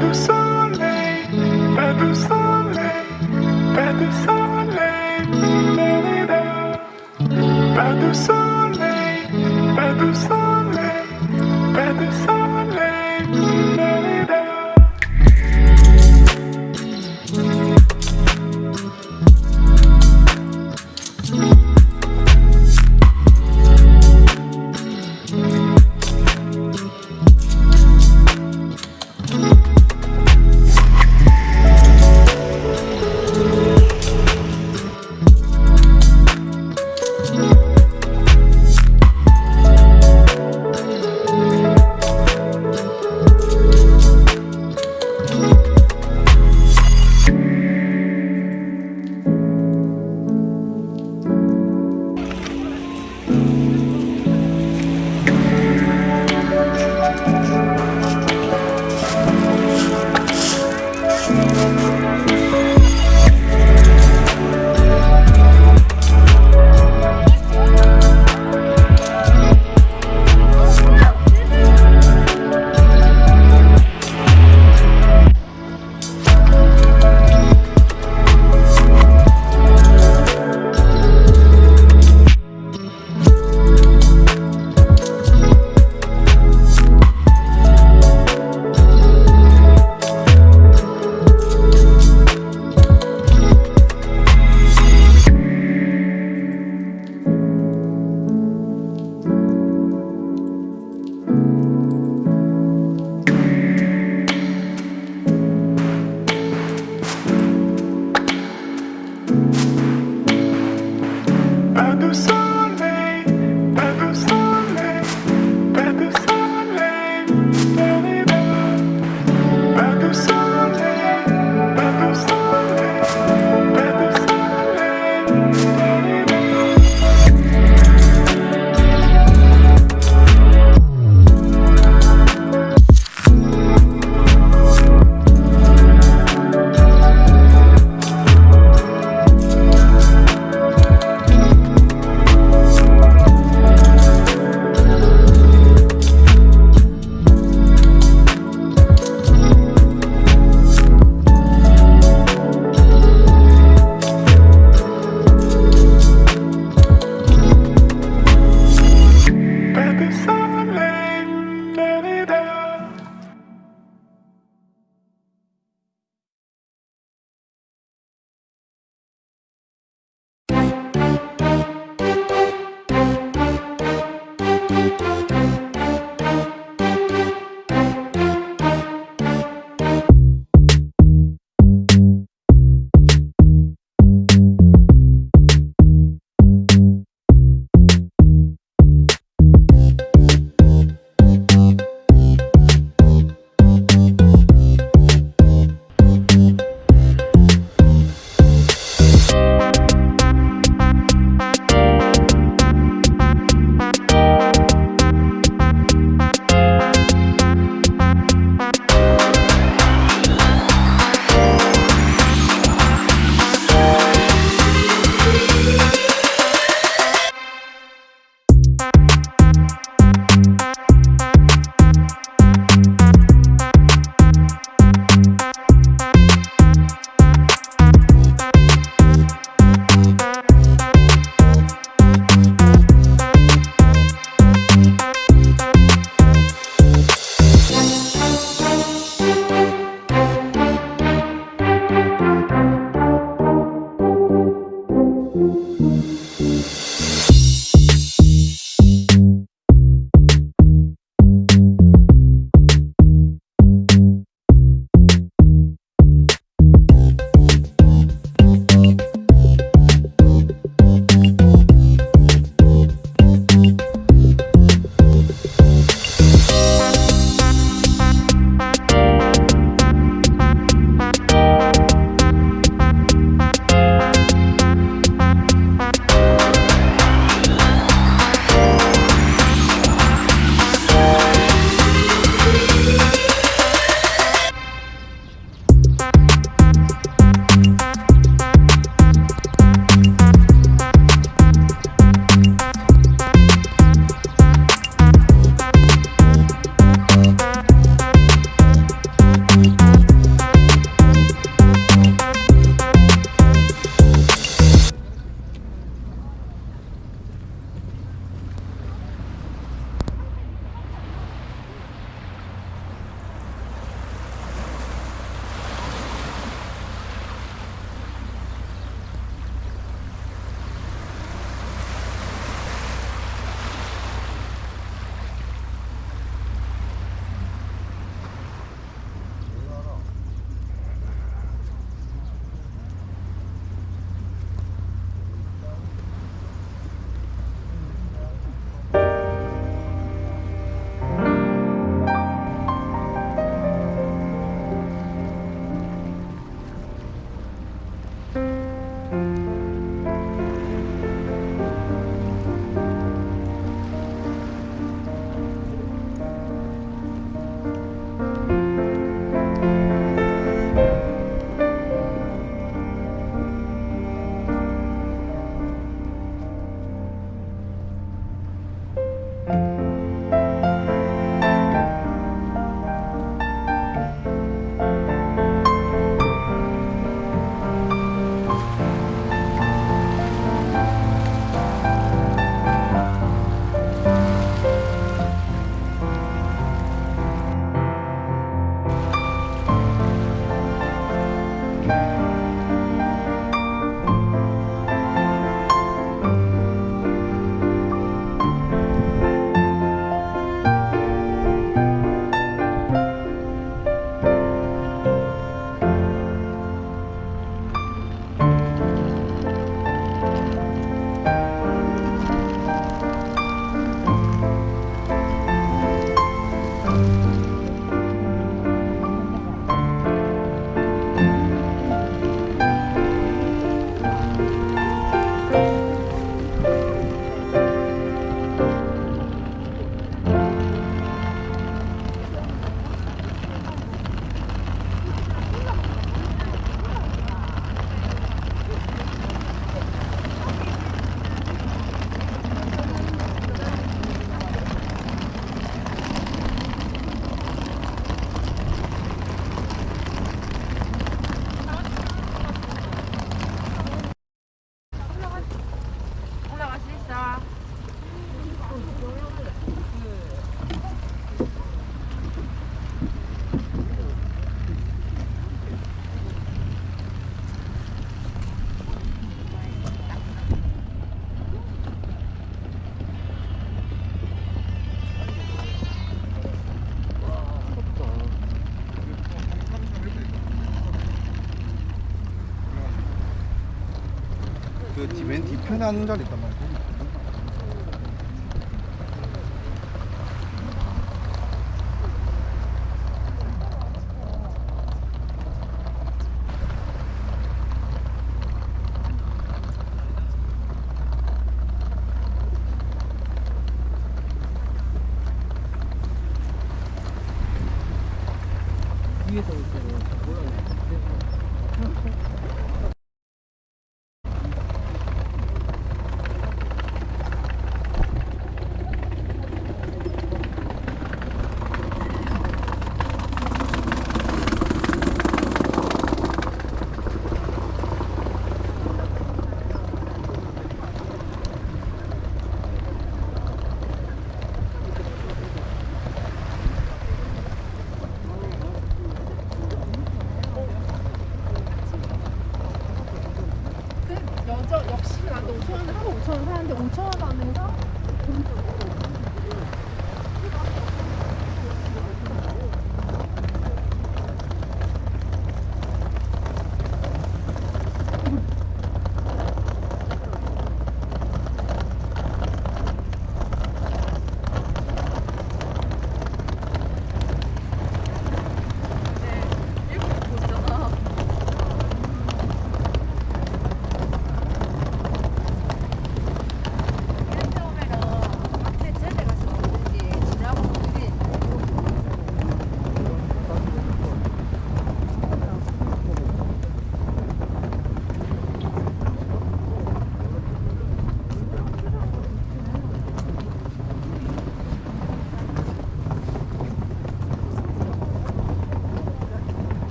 de soleil, pas de soleil, pas de soleil, pas de soleil, pas de soleil, pas de soleil. 편한 자리.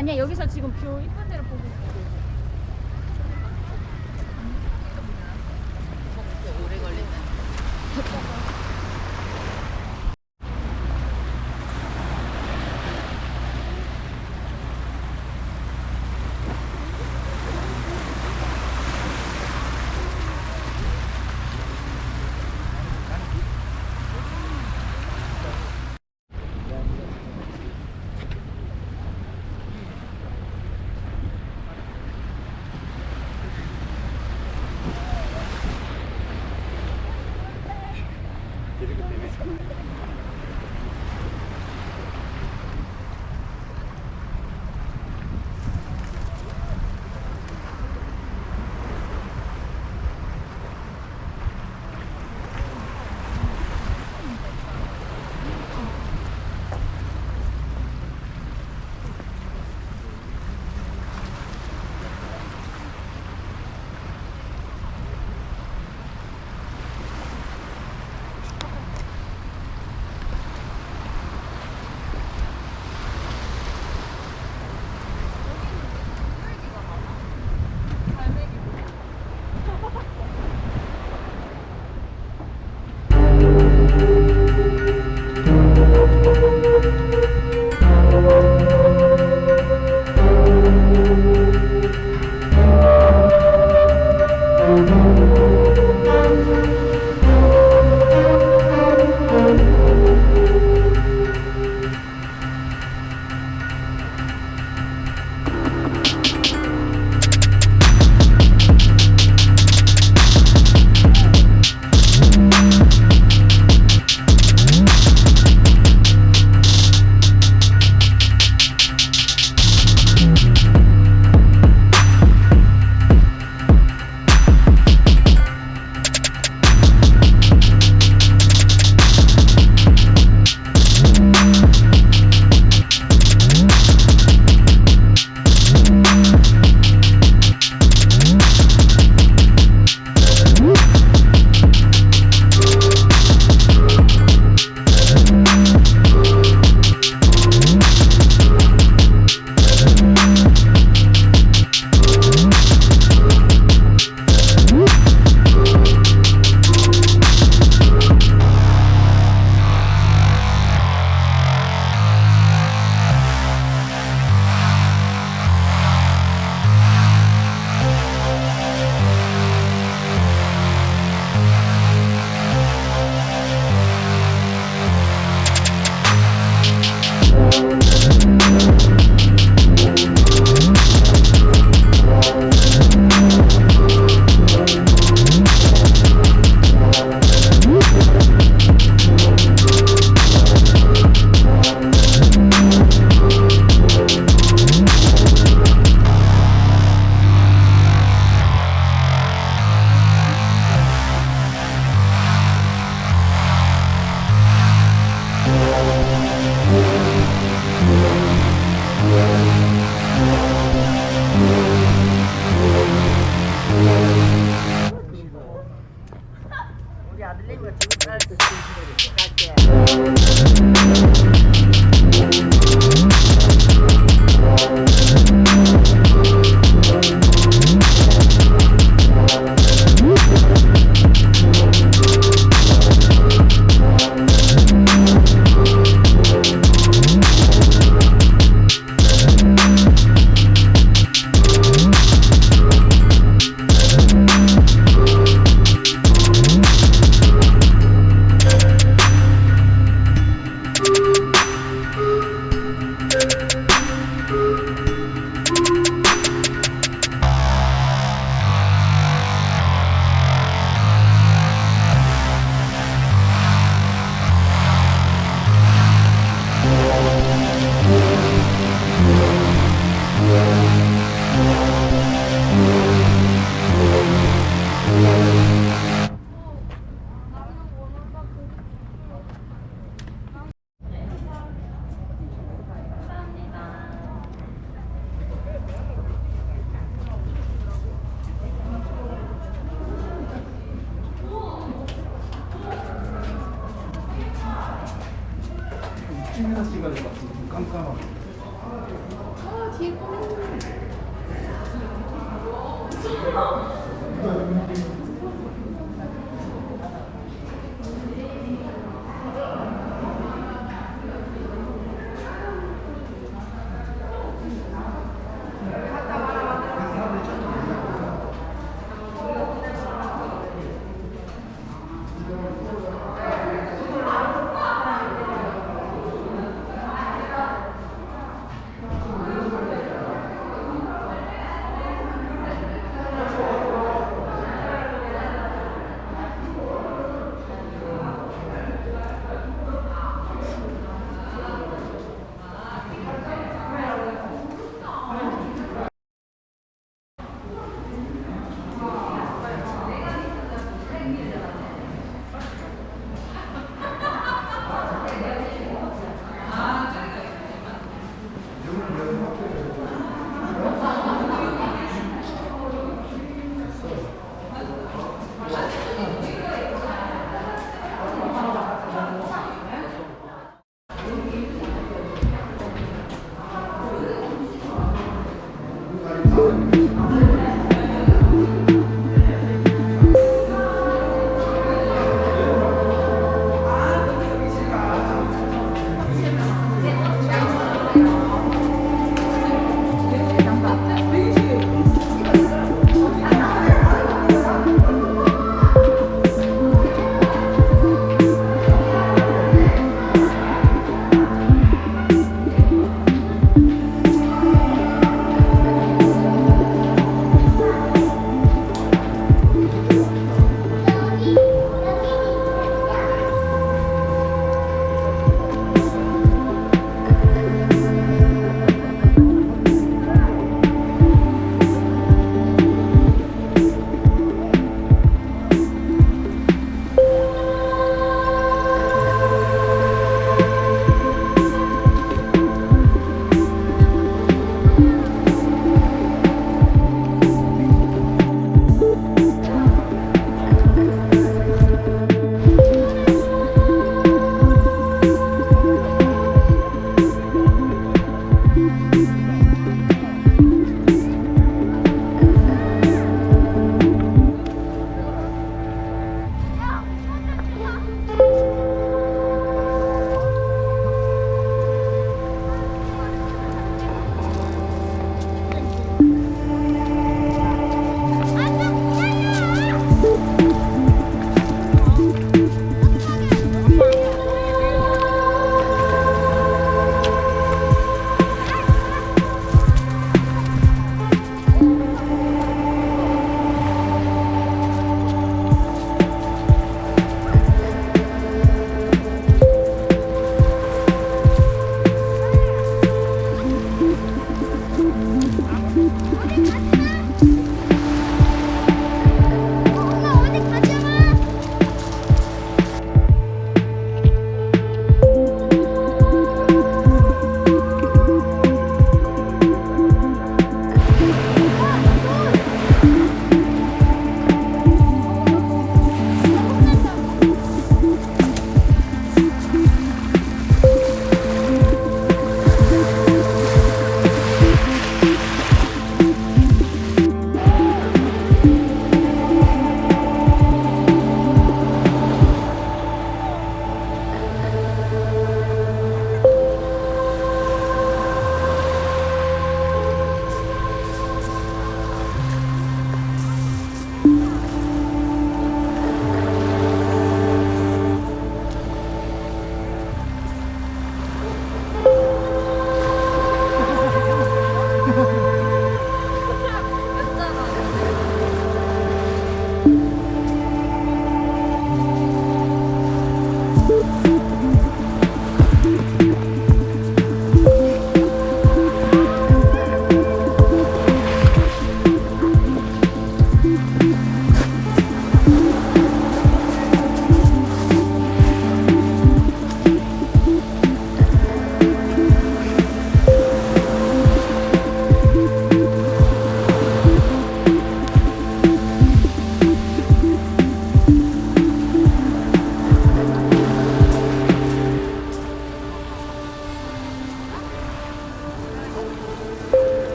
아니야 여기서 지금 뷰 이쁜 데를 보고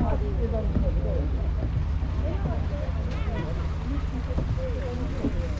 Thank you.